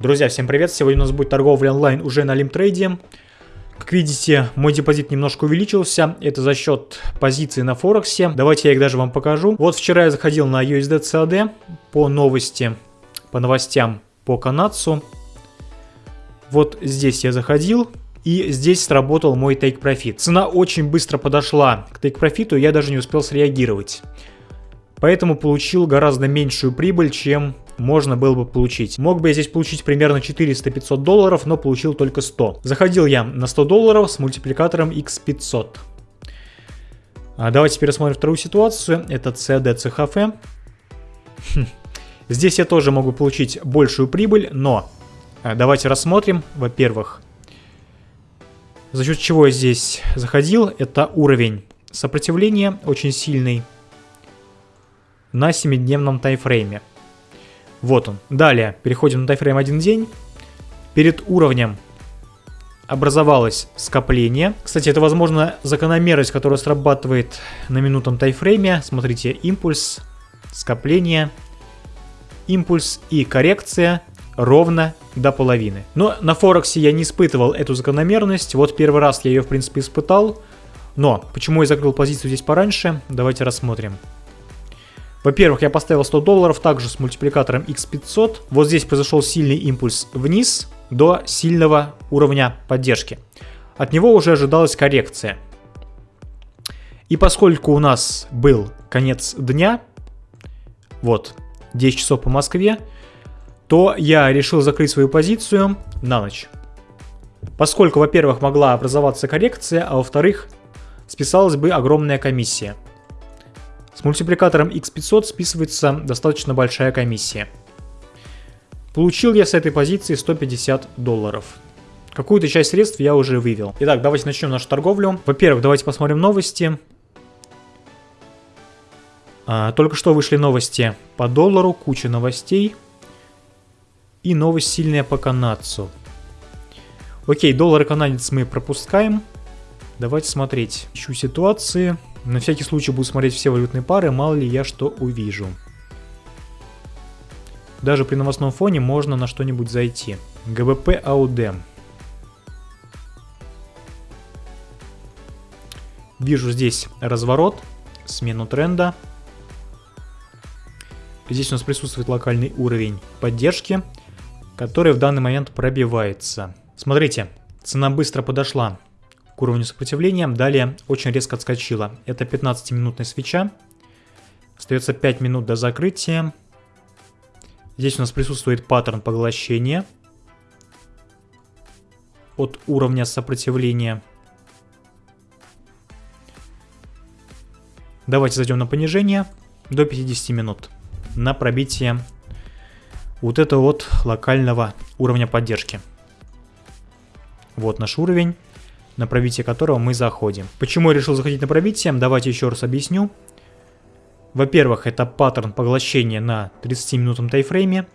Друзья, всем привет! Сегодня у нас будет торговля онлайн уже на лимтрейде. Как видите, мой депозит немножко увеличился. Это за счет позиций на Форексе. Давайте я их даже вам покажу. Вот вчера я заходил на USD по новости, по новостям по канадцу. Вот здесь я заходил. И здесь сработал мой take profit. Цена очень быстро подошла к take profit, я даже не успел среагировать. Поэтому получил гораздо меньшую прибыль, чем можно было бы получить. Мог бы я здесь получить примерно 400-500 долларов, но получил только 100. Заходил я на 100 долларов с мультипликатором x500. А давайте рассмотрим вторую ситуацию. Это CD CHF. Хм. Здесь я тоже могу получить большую прибыль, но а, давайте рассмотрим. Во-первых, за счет чего я здесь заходил, это уровень сопротивления очень сильный на 7-дневном тайфрейме. Вот он. Далее переходим на тайфрейм 1 день. Перед уровнем образовалось скопление. Кстати, это, возможно, закономерность, которая срабатывает на минутном тайфрейме. Смотрите, импульс, скопление, импульс и коррекция ровно до половины. Но на Форексе я не испытывал эту закономерность. Вот первый раз я ее, в принципе, испытал. Но почему я закрыл позицию здесь пораньше, давайте рассмотрим. Во-первых, я поставил 100 долларов также с мультипликатором x500. Вот здесь произошел сильный импульс вниз до сильного уровня поддержки. От него уже ожидалась коррекция. И поскольку у нас был конец дня, вот, 10 часов по Москве, то я решил закрыть свою позицию на ночь. Поскольку, во-первых, могла образоваться коррекция, а во-вторых, списалась бы огромная комиссия – с мультипликатором x500 списывается достаточно большая комиссия. Получил я с этой позиции 150 долларов. Какую-то часть средств я уже вывел. Итак, давайте начнем нашу торговлю. Во-первых, давайте посмотрим новости. А, только что вышли новости по доллару, куча новостей. И новость сильная по канадцу. Окей, доллар и канадец мы пропускаем. Давайте смотреть. Ищу ситуации. На всякий случай буду смотреть все валютные пары, мало ли я что увижу. Даже при новостном фоне можно на что-нибудь зайти. ГБП АУД. Вижу здесь разворот, смену тренда. Здесь у нас присутствует локальный уровень поддержки, который в данный момент пробивается. Смотрите, цена быстро подошла к уровню сопротивления. Далее очень резко отскочила. Это 15-минутная свеча. Остается 5 минут до закрытия. Здесь у нас присутствует паттерн поглощения от уровня сопротивления. Давайте зайдем на понижение до 50 минут на пробитие вот этого вот локального уровня поддержки. Вот наш уровень на пробитие которого мы заходим. Почему я решил заходить на пробитие? Давайте еще раз объясню. Во-первых, это паттерн поглощения на 30-минутном тайфрейме.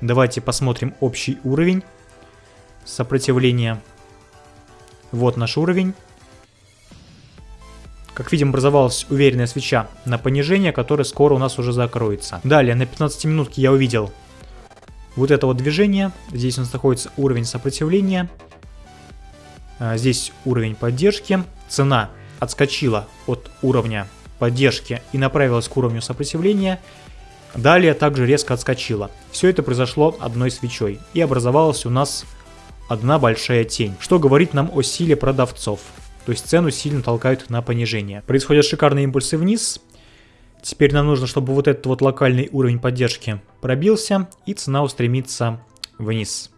Давайте посмотрим общий уровень сопротивления. Вот наш уровень. Как видим, образовалась уверенная свеча на понижение, которое скоро у нас уже закроется. Далее, на 15 минутке я увидел вот это вот движение. Здесь у нас находится уровень сопротивления. А, здесь уровень поддержки. Цена отскочила от уровня поддержки и направилась к уровню сопротивления. Далее также резко отскочила. Все это произошло одной свечой. И образовалась у нас одна большая тень. Что говорит нам о силе продавцов. То есть цену сильно толкают на понижение. Происходят шикарные импульсы вниз. Теперь нам нужно, чтобы вот этот вот локальный уровень поддержки пробился. И цена устремится вниз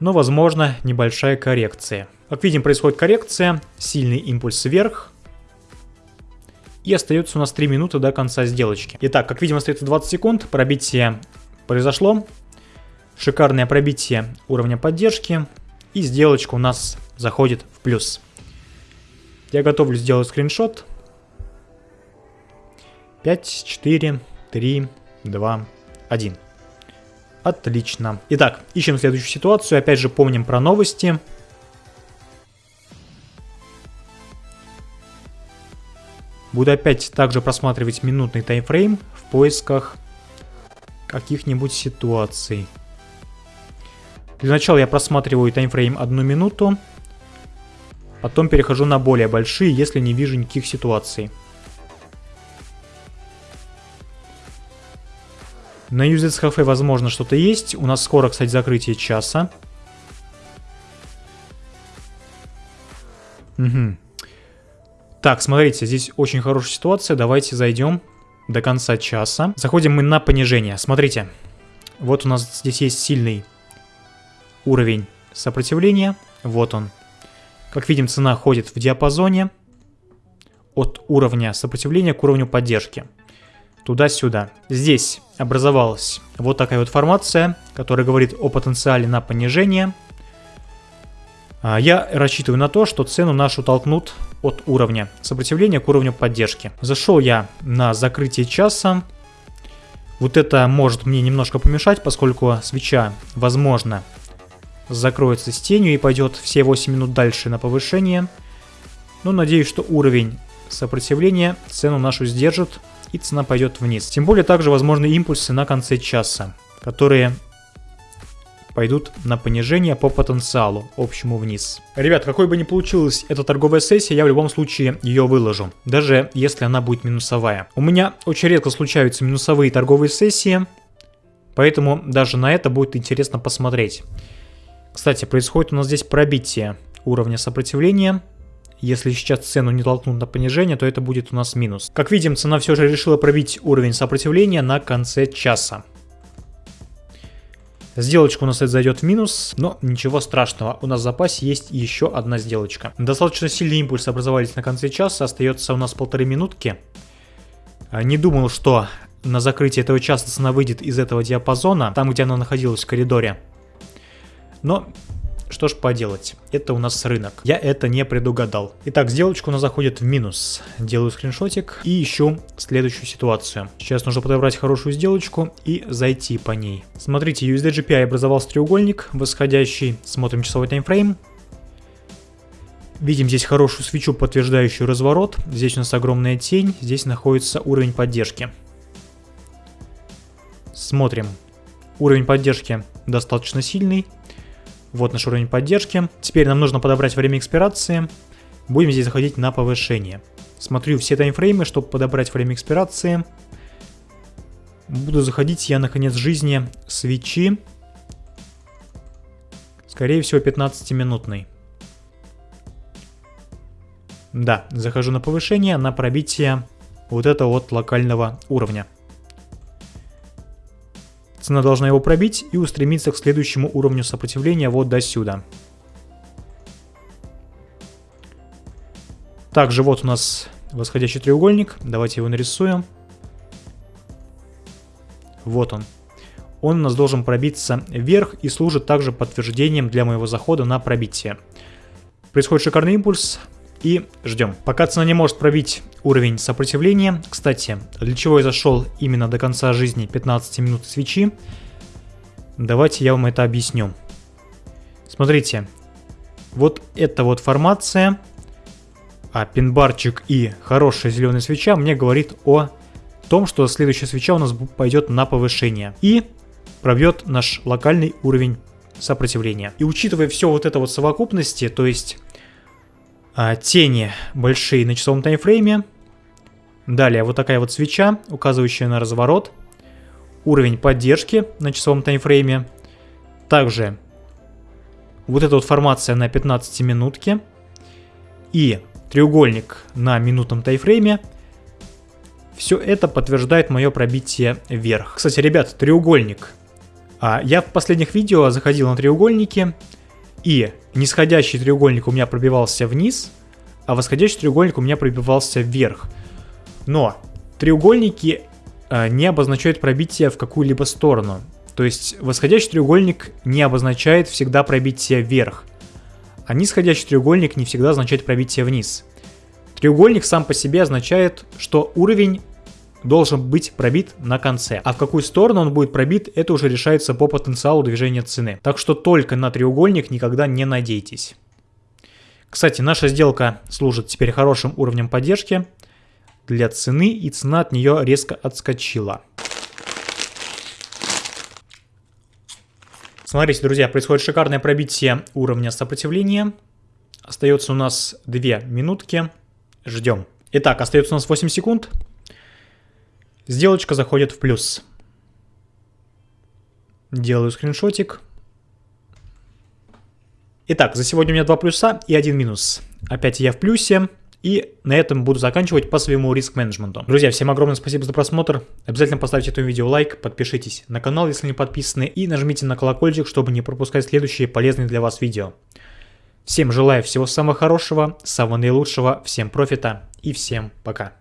но возможно небольшая коррекция. Как видим, происходит коррекция, сильный импульс вверх, и остается у нас 3 минуты до конца сделочки. Итак, как видим, остается 20 секунд, пробитие произошло, шикарное пробитие уровня поддержки, и сделочка у нас заходит в плюс. Я готовлю сделать скриншот. 5, 4, 3, 2, 1. Отлично. Итак, ищем следующую ситуацию. Опять же, помним про новости. Буду опять также просматривать минутный таймфрейм в поисках каких-нибудь ситуаций. Для начала я просматриваю таймфрейм одну минуту. Потом перехожу на более большие, если не вижу никаких ситуаций. На UZS Cafe возможно что-то есть. У нас скоро, кстати, закрытие часа. Угу. Так, смотрите, здесь очень хорошая ситуация. Давайте зайдем до конца часа. Заходим мы на понижение. Смотрите, вот у нас здесь есть сильный уровень сопротивления. Вот он. Как видим, цена ходит в диапазоне от уровня сопротивления к уровню поддержки. Туда-сюда. Здесь образовалась вот такая вот формация, которая говорит о потенциале на понижение. А, я рассчитываю на то, что цену нашу толкнут от уровня сопротивления к уровню поддержки. Зашел я на закрытие часа. Вот это может мне немножко помешать, поскольку свеча, возможно, закроется с тенью и пойдет все 8 минут дальше на повышение. Но надеюсь, что уровень сопротивления цену нашу сдержит и цена пойдет вниз. Тем более также возможны импульсы на конце часа, которые пойдут на понижение по потенциалу, общему вниз. Ребят, какой бы ни получилась эта торговая сессия, я в любом случае ее выложу, даже если она будет минусовая. У меня очень редко случаются минусовые торговые сессии, поэтому даже на это будет интересно посмотреть. Кстати, происходит у нас здесь пробитие уровня сопротивления. Если сейчас цену не толкнут на понижение, то это будет у нас минус. Как видим, цена все же решила пробить уровень сопротивления на конце часа. Сделочка у нас это зайдет в минус, но ничего страшного, у нас в запасе есть еще одна сделочка. Достаточно сильный импульс образовались на конце часа, остается у нас полторы минутки. А, не думал, что на закрытие этого часа цена выйдет из этого диапазона, там где она находилась в коридоре. Но что ж поделать, это у нас рынок. Я это не предугадал. Итак, сделочка у нас заходит в минус. Делаю скриншотик и ищу следующую ситуацию. Сейчас нужно подобрать хорошую сделочку и зайти по ней. Смотрите, USD GPI образовался треугольник восходящий. Смотрим часовой таймфрейм. Видим здесь хорошую свечу, подтверждающую разворот. Здесь у нас огромная тень, здесь находится уровень поддержки. Смотрим. Уровень поддержки достаточно сильный. Вот наш уровень поддержки. Теперь нам нужно подобрать время экспирации. Будем здесь заходить на повышение. Смотрю все таймфреймы, чтобы подобрать время экспирации. Буду заходить я на конец жизни свечи. Скорее всего 15-минутный. Да, захожу на повышение, на пробитие вот этого вот локального уровня. Цена должна его пробить и устремиться к следующему уровню сопротивления вот до сюда. Также вот у нас восходящий треугольник. Давайте его нарисуем. Вот он. Он у нас должен пробиться вверх и служит также подтверждением для моего захода на пробитие. Происходит шикарный импульс и ждем. Пока цена не может пробить уровень сопротивления. Кстати, для чего я зашел именно до конца жизни 15 минут свечи, давайте я вам это объясню. Смотрите, вот эта вот формация, а пинбарчик и хорошая зеленая свеча мне говорит о том, что следующая свеча у нас пойдет на повышение и пробьет наш локальный уровень сопротивления. И учитывая все вот это вот совокупности, то есть а, тени большие на часовом таймфрейме. Далее вот такая вот свеча, указывающая на разворот. Уровень поддержки на часовом таймфрейме. Также вот эта вот формация на 15 минутке. И треугольник на минутном таймфрейме. Все это подтверждает мое пробитие вверх. Кстати, ребят, треугольник. А, я в последних видео заходил на треугольники и нисходящий треугольник у меня пробивался вниз, а восходящий треугольник у меня пробивался вверх. Но треугольники э, не обозначают пробитие в какую-либо сторону. То есть восходящий треугольник не обозначает всегда пробитие вверх, а нисходящий треугольник не всегда означает пробитие вниз. Треугольник сам по себе означает, что уровень должен быть пробит на конце. А в какую сторону он будет пробит, это уже решается по потенциалу движения цены. Так что только на треугольник никогда не надейтесь. Кстати, наша сделка служит теперь хорошим уровнем поддержки для цены, и цена от нее резко отскочила. Смотрите, друзья, происходит шикарное пробитие уровня сопротивления. Остается у нас 2 минутки. Ждем. Итак, остается у нас 8 секунд. Сделочка заходит в плюс. Делаю скриншотик. Итак, за сегодня у меня два плюса и один минус. Опять я в плюсе. И на этом буду заканчивать по своему риск-менеджменту. Друзья, всем огромное спасибо за просмотр. Обязательно поставьте этому видео лайк, подпишитесь на канал, если не подписаны, и нажмите на колокольчик, чтобы не пропускать следующие полезные для вас видео. Всем желаю всего самого хорошего, самого наилучшего, всем профита и всем пока.